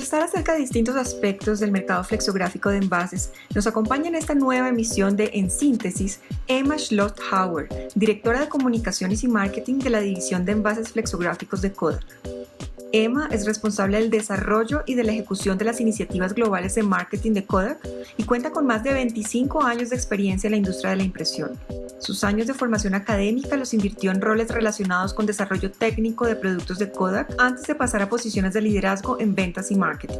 conversar acerca de distintos aspectos del mercado flexográfico de envases, nos acompaña en esta nueva emisión de En Síntesis Emma Schlott-Hauer, directora de Comunicaciones y Marketing de la División de Envases Flexográficos de Kodak. Emma es responsable del desarrollo y de la ejecución de las iniciativas globales de marketing de Kodak y cuenta con más de 25 años de experiencia en la industria de la impresión. Sus años de formación académica los invirtió en roles relacionados con desarrollo técnico de productos de Kodak antes de pasar a posiciones de liderazgo en ventas y marketing.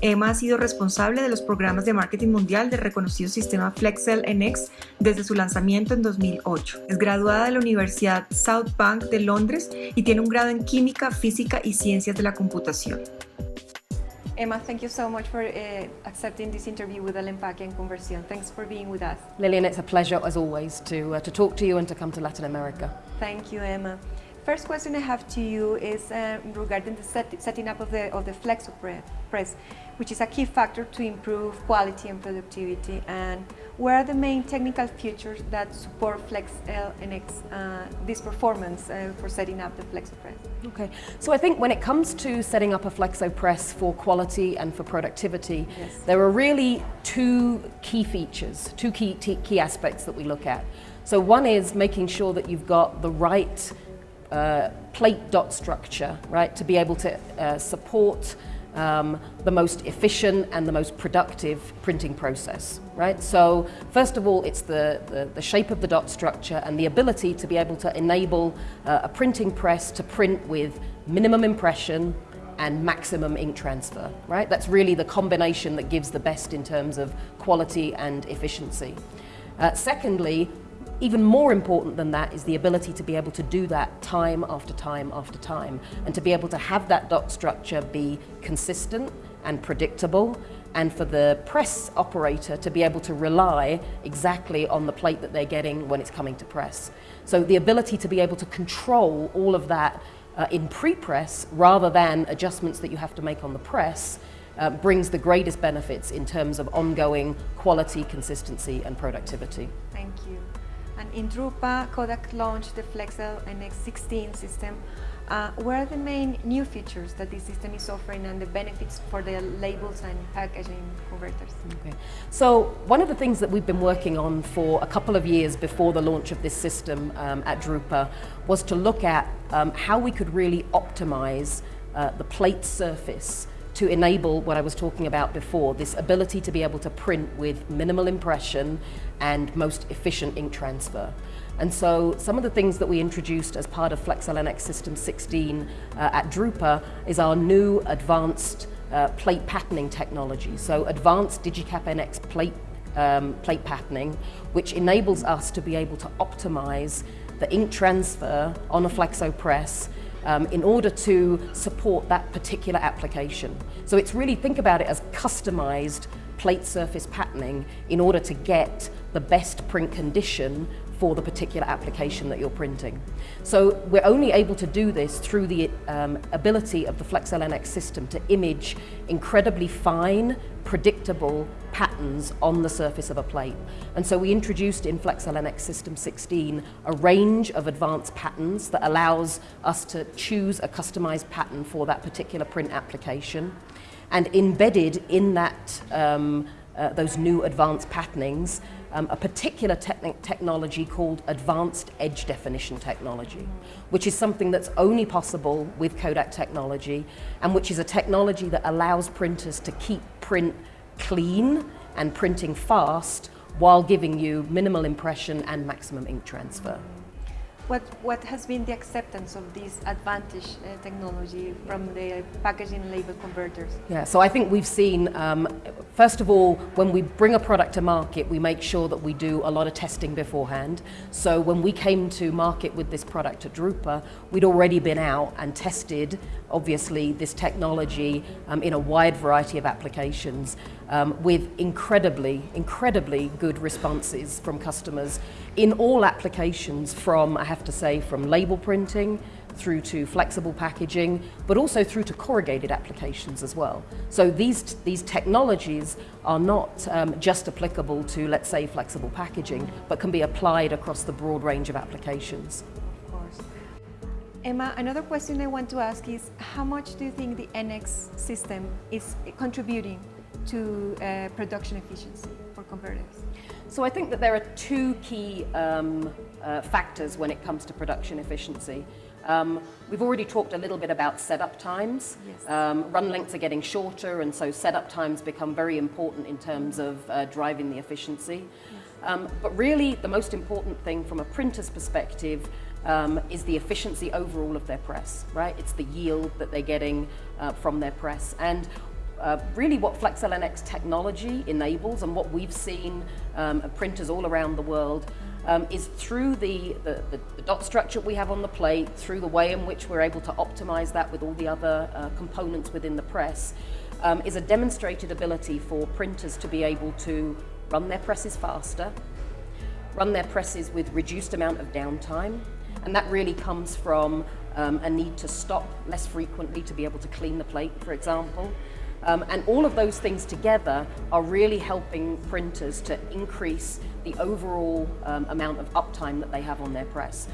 Emma ha sido responsable de los programas de marketing mundial del reconocido sistema Flexel NX desde su lanzamiento en 2008. Es graduada de la Universidad South Bank de Londres y tiene un grado en Química, Física y Ciencias de la Computación. Emma, thank you so much for uh, accepting this interview with El Empaque en Conversión. Thanks for being with us. Lillian, it's a pleasure as always to, uh, to talk to you and to come to Latin America. Thank you, Emma. First question I have to you is uh, regarding the set, setting up of the, of the Flexo press, which is a key factor to improve quality and productivity. And where are the main technical features that support Flexcel NX, uh, this performance uh, for setting up the Flexo press? Okay, so I think when it comes to setting up a Flexo press for quality and for productivity, yes. there are really two key features, two key, key aspects that we look at. So one is making sure that you've got the right uh, plate dot structure, right, to be able to uh, support um, the most efficient and the most productive printing process, right? So first of all, it's the, the, the shape of the dot structure and the ability to be able to enable uh, a printing press to print with minimum impression and maximum ink transfer, right? That's really the combination that gives the best in terms of quality and efficiency. Uh, secondly, even more important than that is the ability to be able to do that time after time after time and to be able to have that dot structure be consistent and predictable and for the press operator to be able to rely exactly on the plate that they're getting when it's coming to press. So the ability to be able to control all of that uh, in pre-press rather than adjustments that you have to make on the press uh, brings the greatest benefits in terms of ongoing quality, consistency and productivity. Thank you. And in Drupa, Kodak launched the Flexcel NX16 system. Uh, what are the main new features that this system is offering and the benefits for the labels and packaging converters? Okay. So one of the things that we've been working on for a couple of years before the launch of this system um, at Drupa was to look at um, how we could really optimize uh, the plate surface to enable what I was talking about before, this ability to be able to print with minimal impression and most efficient ink transfer. And so some of the things that we introduced as part of Flexcel NX System 16 uh, at Drupa is our new advanced uh, plate patterning technology. So advanced Digicap NX plate, um, plate patterning, which enables us to be able to optimize the ink transfer on a flexo press um, in order to support that particular application. So it's really, think about it as customized plate surface patterning in order to get the best print condition for the particular application that you're printing. So we're only able to do this through the um, ability of the Flexcel NX system to image incredibly fine, predictable patterns on the surface of a plate. And so we introduced in Flexcel NX System 16 a range of advanced patterns that allows us to choose a customized pattern for that particular print application. And embedded in that, um, uh, those new advanced patternings um, a particular technology called Advanced Edge Definition Technology, which is something that's only possible with Kodak technology and which is a technology that allows printers to keep print clean and printing fast while giving you minimal impression and maximum ink transfer. What, what has been the acceptance of this advantage uh, technology from the packaging label converters? Yeah, so I think we've seen, um, first of all, when we bring a product to market, we make sure that we do a lot of testing beforehand. So when we came to market with this product at Drupa, we'd already been out and tested, obviously, this technology um, in a wide variety of applications um, with incredibly, incredibly good responses from customers in all applications from, I have to say, from label printing through to flexible packaging, but also through to corrugated applications as well. So these, these technologies are not um, just applicable to, let's say, flexible packaging, but can be applied across the broad range of applications. Of course. Emma, another question I want to ask is how much do you think the NX system is contributing to uh, production efficiency for converters? So I think that there are two key um, uh, factors when it comes to production efficiency. Um, we've already talked a little bit about setup times. Yes. Um, run lengths are getting shorter and so setup times become very important in terms of uh, driving the efficiency. Yes. Um, but really the most important thing from a printer's perspective um, is the efficiency overall of their press, right? It's the yield that they're getting uh, from their press. And uh, really what Flexcel NX technology enables and what we've seen um, printers all around the world um, is through the, the, the, the, dot structure we have on the plate, through the way in which we're able to optimize that with all the other uh, components within the press, um, is a demonstrated ability for printers to be able to run their presses faster, run their presses with reduced amount of downtime, and that really comes from um, a need to stop less frequently to be able to clean the plate, for example. Um, and all of those things together are really helping printers to increase the overall um, amount of uptime that they have on their press.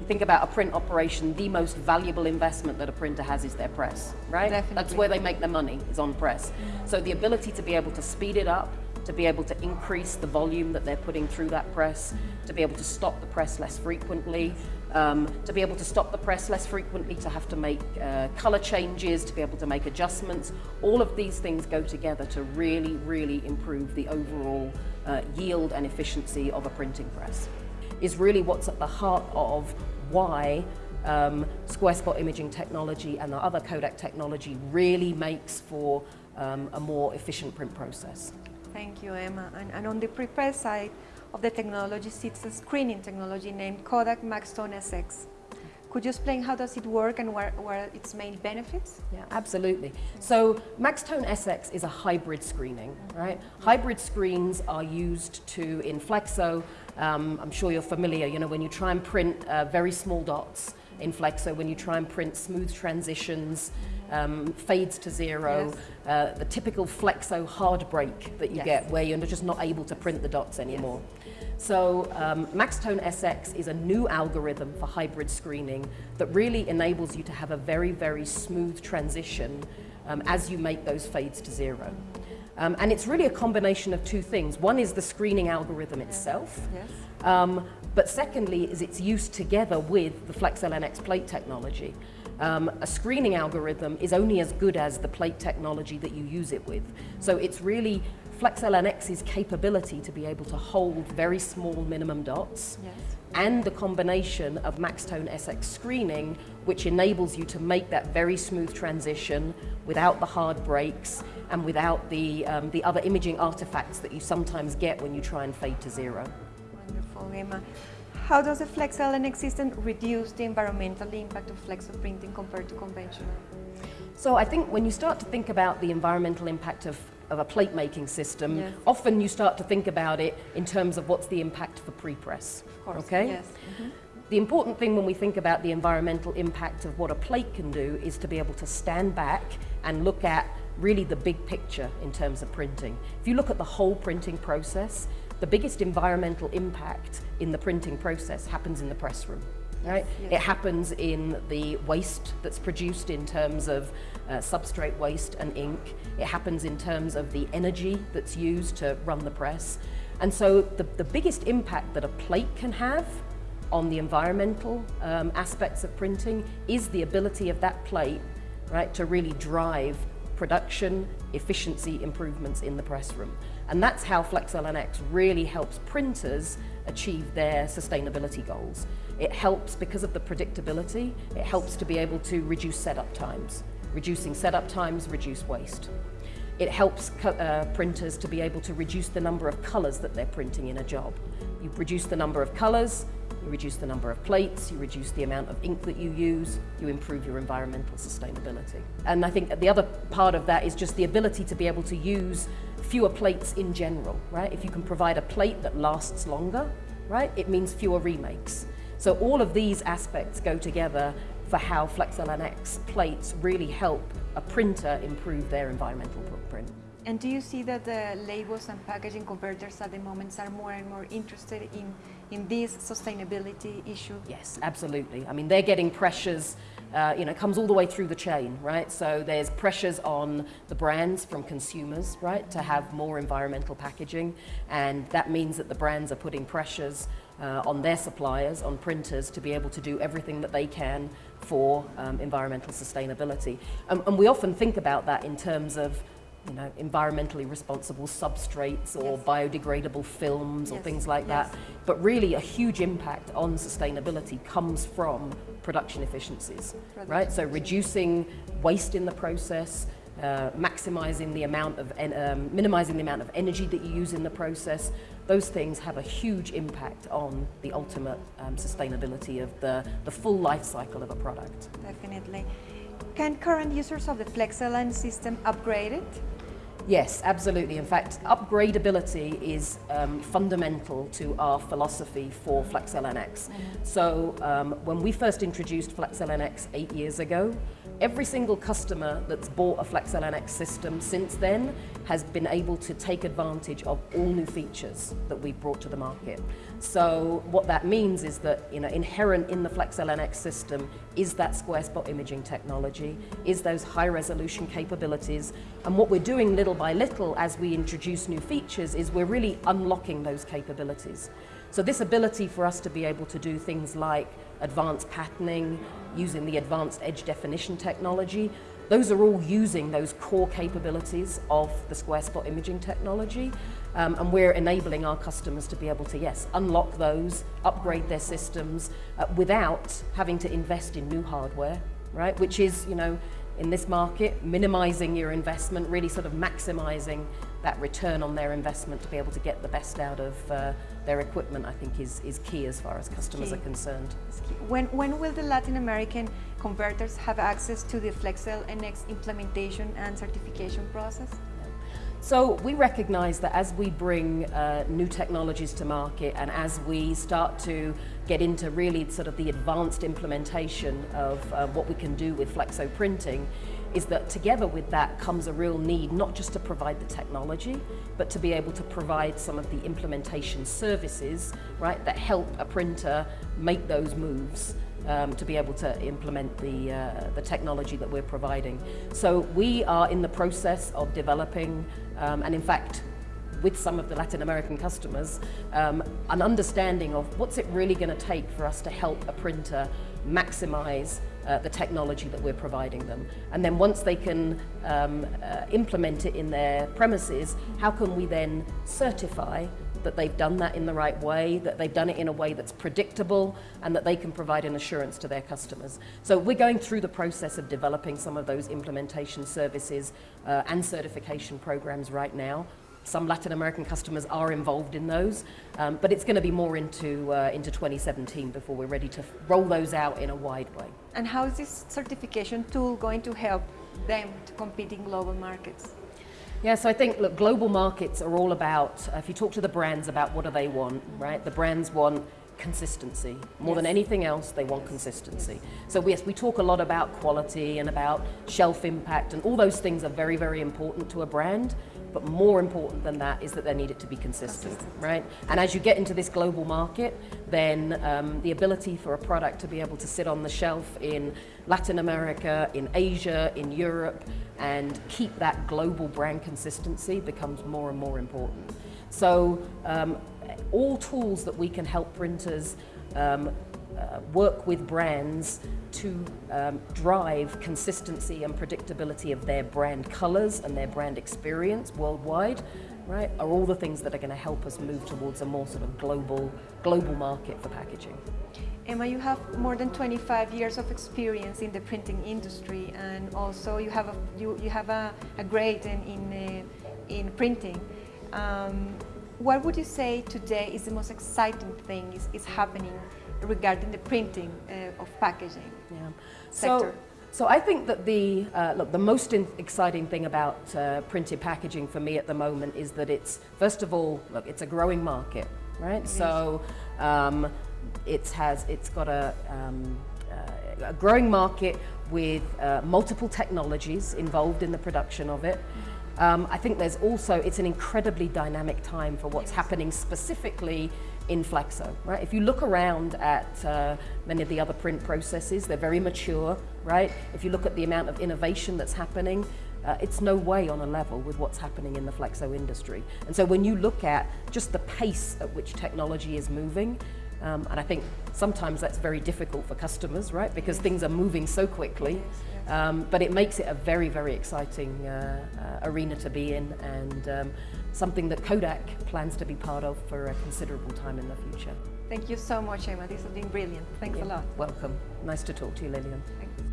You think about a print operation, the most valuable investment that a printer has is their press, right? Definitely. That's where they make their money, is on press. So the ability to be able to speed it up, to be able to increase the volume that they're putting through that press, to be able to stop the press less frequently, um, to be able to stop the press less frequently, to have to make uh, color changes, to be able to make adjustments. All of these things go together to really, really improve the overall uh, yield and efficiency of a printing press. Is really what's at the heart of why um, square spot imaging technology and the other Kodak technology really makes for um, a more efficient print process. Thank you, Emma. And, and on the prepress side, of the technology a screening technology named Kodak Maxtone SX. Could you explain how does it work and what are its main benefits? Yeah, absolutely. So Maxtone SX is a hybrid screening, right? Hybrid screens are used to, in Flexo, um, I'm sure you're familiar, you know, when you try and print uh, very small dots in Flexo, when you try and print smooth transitions, um, fades to zero, yes. uh, the typical Flexo hard break that you yes. get where you're just not able to print the dots anymore. Yes. So um, Maxtone SX is a new algorithm for hybrid screening that really enables you to have a very, very smooth transition um, as you make those fades to zero. Um, and it's really a combination of two things. One is the screening algorithm itself, yes. um, but secondly is its use together with the Flexcel NX plate technology. Um, a screening algorithm is only as good as the plate technology that you use it with. So it's really Flexcel NX's capability to be able to hold very small minimum dots yes. and the combination of Maxtone SX screening which enables you to make that very smooth transition without the hard breaks and without the, um, the other imaging artifacts that you sometimes get when you try and fade to zero. Wonderful, Emma. How does the Flexcel NX system reduce the environmental impact of flexo printing compared to conventional? So I think when you start to think about the environmental impact of of a plate making system, yes. often you start to think about it in terms of what's the impact for pre-press. Okay? Yes. Mm -hmm. The important thing when we think about the environmental impact of what a plate can do is to be able to stand back and look at really the big picture in terms of printing. If you look at the whole printing process, the biggest environmental impact in the printing process happens in the press room right? Yes. It happens in the waste that's produced in terms of uh, substrate waste and ink. It happens in terms of the energy that's used to run the press. And so the, the biggest impact that a plate can have on the environmental um, aspects of printing is the ability of that plate right, to really drive production, efficiency improvements in the press room. And that's how Flexcel NX really helps printers achieve their sustainability goals. It helps because of the predictability, it helps to be able to reduce setup times. Reducing setup times, reduce waste. It helps uh, printers to be able to reduce the number of colors that they're printing in a job. You reduce the number of colors, you reduce the number of plates, you reduce the amount of ink that you use, you improve your environmental sustainability. And I think the other part of that is just the ability to be able to use fewer plates in general, right? If you can provide a plate that lasts longer, right, it means fewer remakes. So all of these aspects go together for how Flexcel NX plates really help a printer improve their environmental footprint. And do you see that the labels and packaging converters at the moment are more and more interested in, in this sustainability issue? Yes, absolutely. I mean, they're getting pressures, uh, you know, comes all the way through the chain, right? So there's pressures on the brands from consumers, right, to have more environmental packaging. And that means that the brands are putting pressures uh, on their suppliers, on printers, to be able to do everything that they can for um, environmental sustainability. Um, and we often think about that in terms of you know, environmentally responsible substrates or yes. biodegradable films yes. or things like yes. that. But really a huge impact on sustainability comes from production efficiencies, production right? So reducing waste in the process, uh, maximizing the amount of, um, minimizing the amount of energy that you use in the process, those things have a huge impact on the ultimate um, sustainability of the, the full life cycle of a product. Definitely. Can current users of the FlexLN system upgrade it? Yes, absolutely. In fact, upgradability is um, fundamental to our philosophy for Flexcel NX. Mm -hmm. So um, when we first introduced Flexcel NX eight years ago, every single customer that's bought a Flexcel NX system since then has been able to take advantage of all new features that we've brought to the market. So what that means is that you know, inherent in the Flexcel NX system is that square spot imaging technology, is those high resolution capabilities. And what we're doing little by little as we introduce new features is we're really unlocking those capabilities. So this ability for us to be able to do things like advanced patterning, using the advanced edge definition technology, those are all using those core capabilities of the square spot imaging technology. Um, and we're enabling our customers to be able to, yes, unlock those, upgrade their systems uh, without having to invest in new hardware, right? Which is, you know, in this market, minimizing your investment, really sort of maximizing that return on their investment to be able to get the best out of uh, their equipment, I think is, is key as far as customers are concerned. When, when will the Latin American converters have access to the Flexcel NX implementation and certification process? So we recognize that as we bring uh, new technologies to market and as we start to get into really sort of the advanced implementation of uh, what we can do with flexo printing, is that together with that comes a real need not just to provide the technology, but to be able to provide some of the implementation services, right, that help a printer make those moves um, to be able to implement the, uh, the technology that we're providing. So we are in the process of developing, um, and in fact, with some of the Latin American customers, um, an understanding of what's it really going to take for us to help a printer maximize uh, the technology that we're providing them. And then once they can um, uh, implement it in their premises, how can we then certify that they've done that in the right way, that they've done it in a way that's predictable, and that they can provide an assurance to their customers. So we're going through the process of developing some of those implementation services uh, and certification programs right now. Some Latin American customers are involved in those, um, but it's going to be more into, uh, into 2017 before we're ready to roll those out in a wide way. And how is this certification tool going to help them to compete in global markets? Yeah, so I think, look, global markets are all about, uh, if you talk to the brands about what do they want, right? The brands want consistency. More yes. than anything else, they want consistency. So yes, we talk a lot about quality and about shelf impact and all those things are very, very important to a brand. But more important than that is that they need it to be consistent, right? And as you get into this global market, then um, the ability for a product to be able to sit on the shelf in Latin America, in Asia, in Europe, and keep that global brand consistency becomes more and more important. So um, all tools that we can help printers um, uh, work with brands to um, drive consistency and predictability of their brand colors and their brand experience worldwide, right, are all the things that are going to help us move towards a more sort of global, global market for packaging. Emma, you have more than 25 years of experience in the printing industry and also you have a, you, you have a, a grade in, in, uh, in printing. Um, what would you say today is the most exciting thing is, is happening regarding the printing uh, of packaging yeah. sector? So, so I think that the, uh, look, the most exciting thing about uh, printed packaging for me at the moment is that it's, first of all, look, it's a growing market, right? So um, it has, it's got a, um, uh, a growing market with uh, multiple technologies involved in the production of it. Um, I think there's also, it's an incredibly dynamic time for what's happening specifically in Flexo, right? If you look around at uh, many of the other print processes, they're very mature, right? If you look at the amount of innovation that's happening, uh, it's no way on a level with what's happening in the Flexo industry. And so when you look at just the pace at which technology is moving, um, and I think sometimes that's very difficult for customers, right? Because yes. things are moving so quickly. Yes, yes. Um, but it makes it a very, very exciting uh, uh, arena to be in and um, something that Kodak plans to be part of for a considerable time in the future. Thank you so much, Emma. This has been brilliant. Thanks a lot. Welcome. Nice to talk to you, Lillian. Thanks.